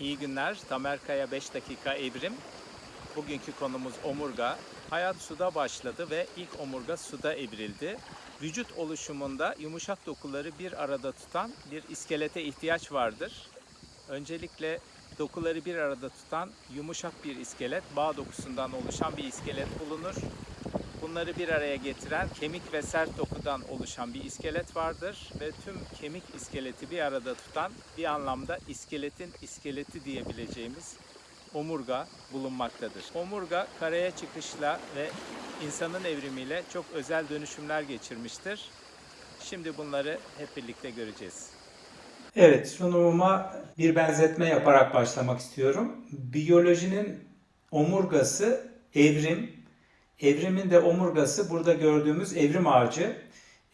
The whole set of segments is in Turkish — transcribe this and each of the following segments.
İyi günler. Tamer Kaya 5 dakika evrim. Bugünkü konumuz omurga. Hayat suda başladı ve ilk omurga suda evrildi. Vücut oluşumunda yumuşak dokuları bir arada tutan bir iskelete ihtiyaç vardır. Öncelikle dokuları bir arada tutan yumuşak bir iskelet, bağ dokusundan oluşan bir iskelet bulunur. Bunları bir araya getiren kemik ve sert dokudan oluşan bir iskelet vardır ve tüm kemik iskeleti bir arada tutan bir anlamda iskeletin iskeleti diyebileceğimiz omurga bulunmaktadır. Omurga karaya çıkışla ve insanın evrimiyle çok özel dönüşümler geçirmiştir. Şimdi bunları hep birlikte göreceğiz. Evet, sunumuma bir benzetme yaparak başlamak istiyorum. Biyolojinin omurgası evrim, evrimin de omurgası burada gördüğümüz evrim ağacı.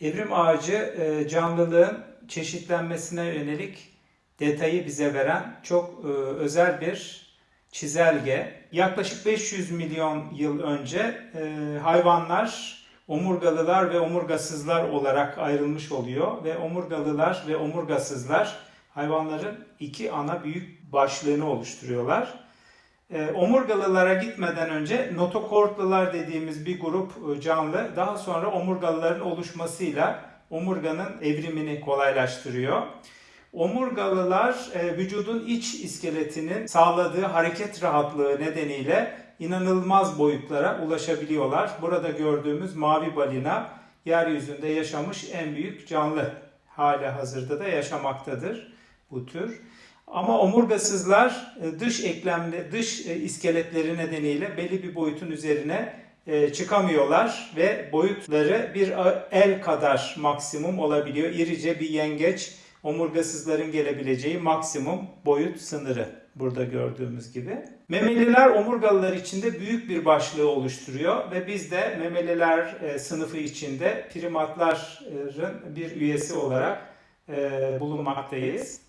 Evrim ağacı e, canlılığın çeşitlenmesine yönelik detayı bize veren çok e, özel bir çizelge. Yaklaşık 500 milyon yıl önce e, hayvanlar omurgalılar ve omurgasızlar olarak ayrılmış oluyor ve omurgalılar ve omurgasızlar hayvanların iki ana büyük başlığını oluşturuyorlar. E, omurgalılara gitmeden önce notokortlular dediğimiz bir grup e, canlı daha sonra omurgalıların oluşmasıyla omurganın evrimini kolaylaştırıyor. Omurgalılar e, vücudun iç iskeletinin sağladığı hareket rahatlığı nedeniyle inanılmaz boyutlara ulaşabiliyorlar. Burada gördüğümüz mavi balina yeryüzünde yaşamış en büyük canlı hali hazırda da yaşamaktadır bu tür. Ama omurgasızlar e, dış eklemli dış e, iskeletleri nedeniyle belli bir boyutun üzerine e, çıkamıyorlar ve boyutları bir el kadar maksimum olabiliyor. İrice bir yengeç omurgasızların gelebileceği maksimum boyut sınırı burada gördüğümüz gibi. Memeliler omurgalılar içinde büyük bir başlığı oluşturuyor ve biz de memeliler sınıfı içinde primatların bir üyesi olarak bulunmaktayız.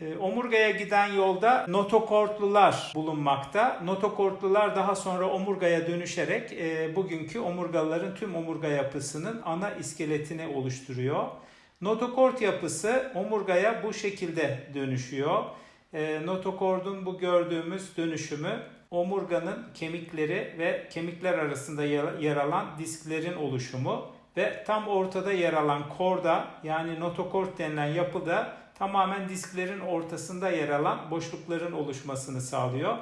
E, omurgaya giden yolda notokortlular bulunmakta. Notokortlular daha sonra omurgaya dönüşerek e, bugünkü omurgalıların tüm omurga yapısının ana iskeletini oluşturuyor. Notokort yapısı omurgaya bu şekilde dönüşüyor. E, notokordun bu gördüğümüz dönüşümü omurganın kemikleri ve kemikler arasında yer alan disklerin oluşumu ve tam ortada yer alan korda yani notokort denilen yapıda tamamen disklerin ortasında yer alan boşlukların oluşmasını sağlıyor.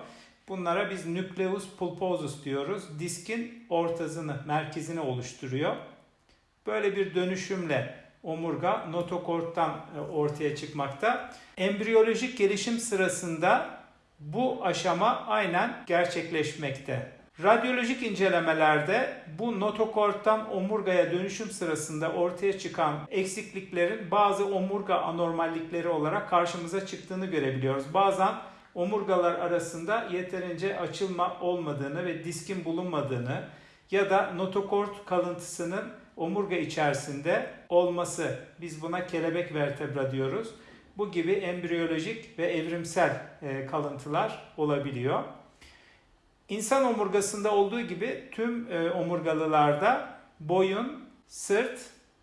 Bunlara biz nucleus pulposus diyoruz. Diskin ortasını, merkezini oluşturuyor. Böyle bir dönüşümle omurga notokorttan e, ortaya çıkmakta. Embriyolojik gelişim sırasında bu aşama aynen gerçekleşmekte. Radyolojik incelemelerde bu notokorttan omurgaya dönüşüm sırasında ortaya çıkan eksikliklerin bazı omurga anormallikleri olarak karşımıza çıktığını görebiliyoruz. Bazen omurgalar arasında yeterince açılma olmadığını ve diskin bulunmadığını ya da notokort kalıntısının omurga içerisinde olması. Biz buna kelebek vertebra diyoruz. Bu gibi embriyolojik ve evrimsel e, kalıntılar olabiliyor. İnsan omurgasında olduğu gibi tüm e, omurgalılarda boyun, sırt,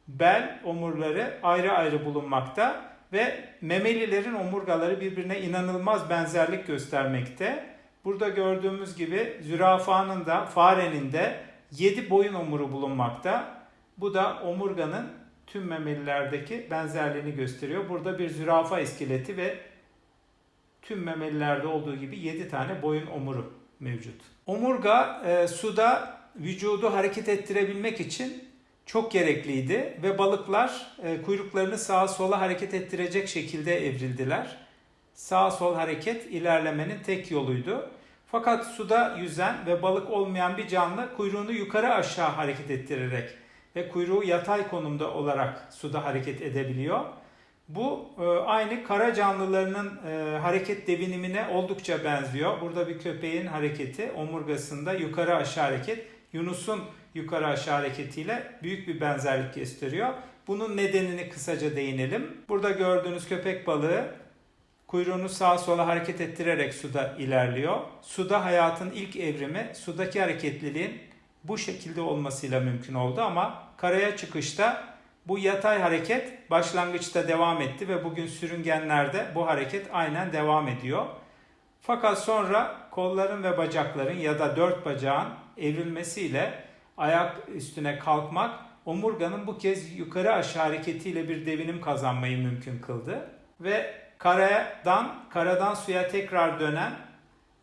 bel omurları ayrı ayrı bulunmakta ve memelilerin omurgaları birbirine inanılmaz benzerlik göstermekte. Burada gördüğümüz gibi zürafanın da farenin de 7 boyun omuru bulunmakta. Bu da omurganın tüm memelilerdeki benzerliğini gösteriyor. Burada bir zürafa iskeleti ve tüm memelilerde olduğu gibi 7 tane boyun omuru mevcut. Omurga e, suda vücudu hareket ettirebilmek için çok gerekliydi ve balıklar e, kuyruklarını sağa sola hareket ettirecek şekilde evrildiler. Sağ sol hareket ilerlemenin tek yoluydu. Fakat suda yüzen ve balık olmayan bir canlı kuyruğunu yukarı aşağı hareket ettirerek ve kuyruğu yatay konumda olarak suda hareket edebiliyor. Bu e, aynı kara canlılarının e, hareket devinimine oldukça benziyor. Burada bir köpeğin hareketi omurgasında yukarı aşağı hareket, Yunus'un yukarı aşağı hareketiyle büyük bir benzerlik gösteriyor. Bunun nedenini kısaca değinelim. Burada gördüğünüz köpek balığı kuyruğunu sağa sola hareket ettirerek suda ilerliyor. Suda hayatın ilk evrimi sudaki hareketliliğin bu şekilde olmasıyla mümkün oldu ama karaya çıkışta Bu yatay hareket başlangıçta devam etti ve bugün sürüngenlerde bu hareket aynen devam ediyor. Fakat sonra kolların ve bacakların ya da dört bacağın evrilmesiyle ayak üstüne kalkmak omurganın bu kez yukarı aşağı hareketiyle bir devinim kazanmayı mümkün kıldı. Ve karadan, karadan suya tekrar dönen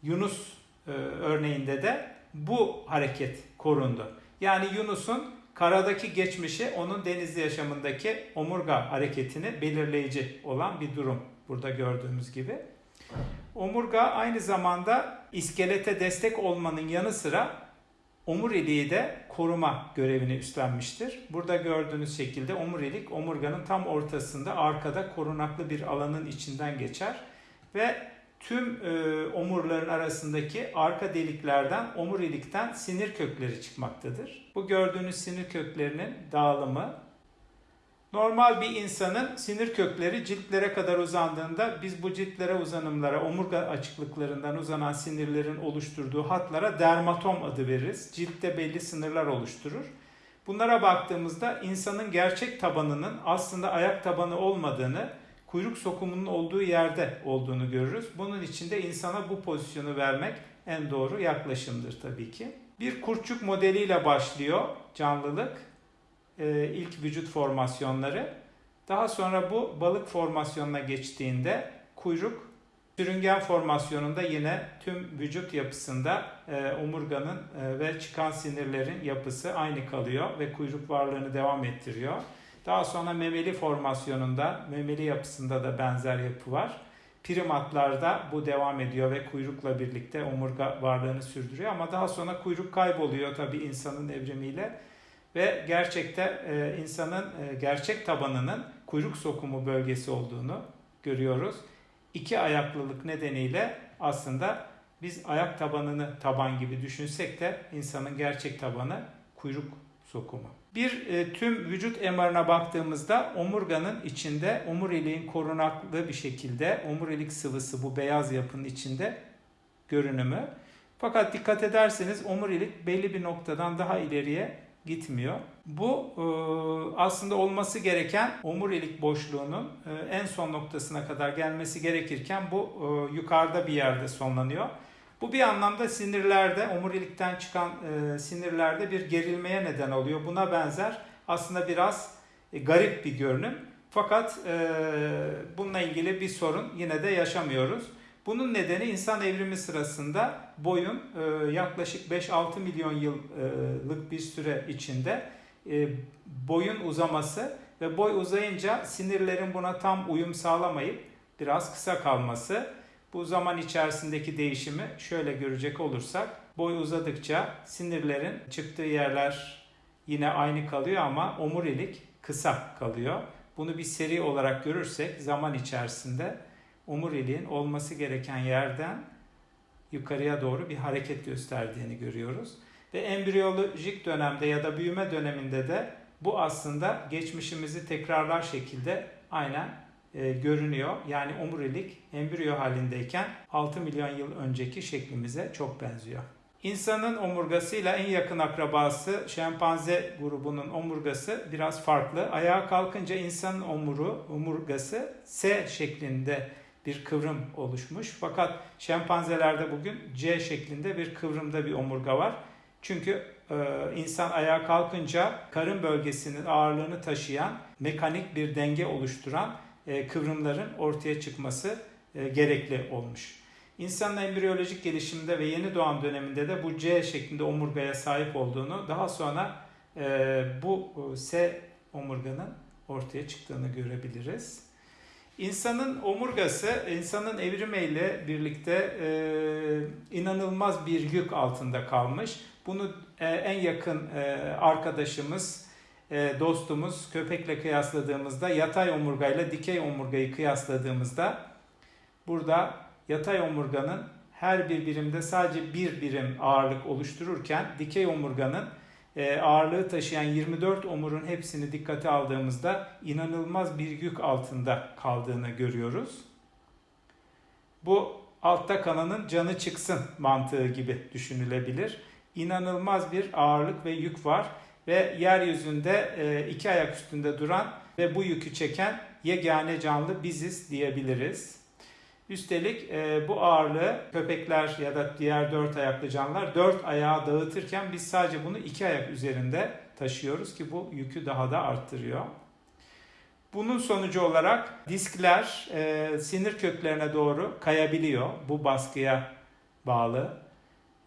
Yunus e, örneğinde de bu hareket korundu. Yani Yunus'un karadaki geçmişi onun denizli yaşamındaki omurga hareketini belirleyici olan bir durum burada gördüğümüz gibi. Omurga aynı zamanda iskelete destek olmanın yanı sıra omuriliği de koruma görevini üstlenmiştir. Burada gördüğünüz şekilde omurilik omurganın tam ortasında arkada korunaklı bir alanın içinden geçer ve tüm e, omurların arasındaki arka deliklerden omurilikten sinir kökleri çıkmaktadır. Bu gördüğünüz sinir köklerinin dağılımı Normal bir insanın sinir kökleri ciltlere kadar uzandığında biz bu ciltlere uzanımlara, omurga açıklıklarından uzanan sinirlerin oluşturduğu hatlara dermatom adı veririz. Ciltte belli sınırlar oluşturur. Bunlara baktığımızda insanın gerçek tabanının aslında ayak tabanı olmadığını, kuyruk sokumunun olduğu yerde olduğunu görürüz. Bunun için de insana bu pozisyonu vermek en doğru yaklaşımdır tabii ki. Bir kurtçuk modeliyle başlıyor canlılık e, ilk vücut formasyonları. Daha sonra bu balık formasyonuna geçtiğinde kuyruk sürüngen formasyonunda yine tüm vücut yapısında e, omurganın e, ve çıkan sinirlerin yapısı aynı kalıyor ve kuyruk varlığını devam ettiriyor. Daha sonra memeli formasyonunda, memeli yapısında da benzer yapı var. Primatlarda bu devam ediyor ve kuyrukla birlikte omurga varlığını sürdürüyor ama daha sonra kuyruk kayboluyor tabii insanın evrimiyle ve gerçekte e, insanın e, gerçek tabanının kuyruk sokumu bölgesi olduğunu görüyoruz. İki ayaklılık nedeniyle aslında biz ayak tabanını taban gibi düşünsek de insanın gerçek tabanı kuyruk sokumu. Bir e, tüm vücut MR'ına baktığımızda omurganın içinde omuriliğin korunaklı bir şekilde omurilik sıvısı bu beyaz yapının içinde görünümü. Fakat dikkat ederseniz omurilik belli bir noktadan daha ileriye gitmiyor. Bu e, aslında olması gereken omurilik boşluğunun e, en son noktasına kadar gelmesi gerekirken bu e, yukarıda bir yerde sonlanıyor. Bu bir anlamda sinirlerde, omurilikten çıkan sinirlerde bir gerilmeye neden oluyor. Buna benzer aslında biraz garip bir görünüm. Fakat bununla ilgili bir sorun yine de yaşamıyoruz. Bunun nedeni insan evrimi sırasında boyun e, yaklaşık 5-6 milyon yıllık bir süre içinde e, boyun uzaması ve boy uzayınca sinirlerin buna tam uyum sağlamayıp biraz kısa kalması. Bu zaman içerisindeki değişimi şöyle görecek olursak boy uzadıkça sinirlerin çıktığı yerler yine aynı kalıyor ama omurilik kısa kalıyor. Bunu bir seri olarak görürsek zaman içerisinde omuriliğin olması gereken yerden yukarıya doğru bir hareket gösterdiğini görüyoruz. Ve embriyolojik dönemde ya da büyüme döneminde de bu aslında geçmişimizi tekrarlar şekilde aynen e, görünüyor. Yani omurilik embriyo halindeyken 6 milyon yıl önceki şeklimize çok benziyor. İnsanın omurgasıyla en yakın akrabası şempanze grubunun omurgası biraz farklı. Ayağa kalkınca insanın omuru, omurgası S şeklinde bir kıvrım oluşmuş. Fakat şempanzelerde bugün C şeklinde bir kıvrımda bir omurga var. Çünkü e, insan ayağa kalkınca karın bölgesinin ağırlığını taşıyan mekanik bir denge oluşturan kıvrımların ortaya çıkması e, gerekli olmuş. İnsanın embriyolojik gelişiminde ve yeni doğan döneminde de bu C şeklinde omurgaya sahip olduğunu daha sonra e, bu e, S omurganın ortaya çıktığını görebiliriz. İnsanın omurgası, insanın evrimiyle birlikte e, inanılmaz bir yük altında kalmış. Bunu e, en yakın e, arkadaşımız, e, dostumuz köpekle kıyasladığımızda, yatay omurgayla dikey omurgayı kıyasladığımızda burada yatay omurganın her bir birimde sadece bir birim ağırlık oluştururken dikey omurganın e, ağırlığı taşıyan 24 omurun hepsini dikkate aldığımızda inanılmaz bir yük altında kaldığını görüyoruz. Bu altta kalanın canı çıksın mantığı gibi düşünülebilir. İnanılmaz bir ağırlık ve yük var. Ve yeryüzünde e, iki ayak üstünde duran ve bu yükü çeken yegane canlı biziz diyebiliriz. Üstelik e, bu ağırlığı köpekler ya da diğer dört ayaklı canlılar dört ayağa dağıtırken biz sadece bunu iki ayak üzerinde taşıyoruz ki bu yükü daha da arttırıyor. Bunun sonucu olarak diskler e, sinir köklerine doğru kayabiliyor bu baskıya bağlı.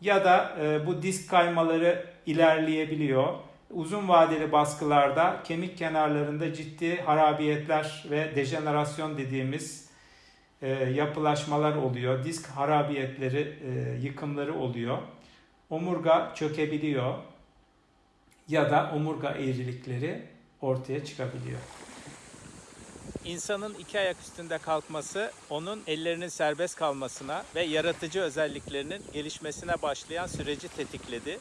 Ya da bu disk kaymaları ilerleyebiliyor. Uzun vadeli baskılarda kemik kenarlarında ciddi harabiyetler ve dejenerasyon dediğimiz e, yapılaşmalar oluyor. Disk harabiyetleri, e, yıkımları oluyor. Omurga çökebiliyor ya da omurga eğrilikleri ortaya çıkabiliyor. İnsanın iki ayak üstünde kalkması onun ellerinin serbest kalmasına ve yaratıcı özelliklerinin gelişmesine başlayan süreci tetikledi.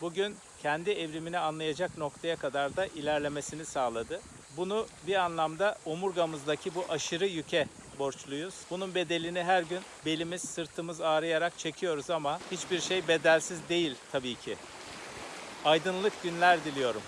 Bugün kendi evrimini anlayacak noktaya kadar da ilerlemesini sağladı. Bunu bir anlamda omurgamızdaki bu aşırı yüke borçluyuz. Bunun bedelini her gün belimiz, sırtımız ağrıyarak çekiyoruz ama hiçbir şey bedelsiz değil tabii ki. Aydınlık günler diliyorum.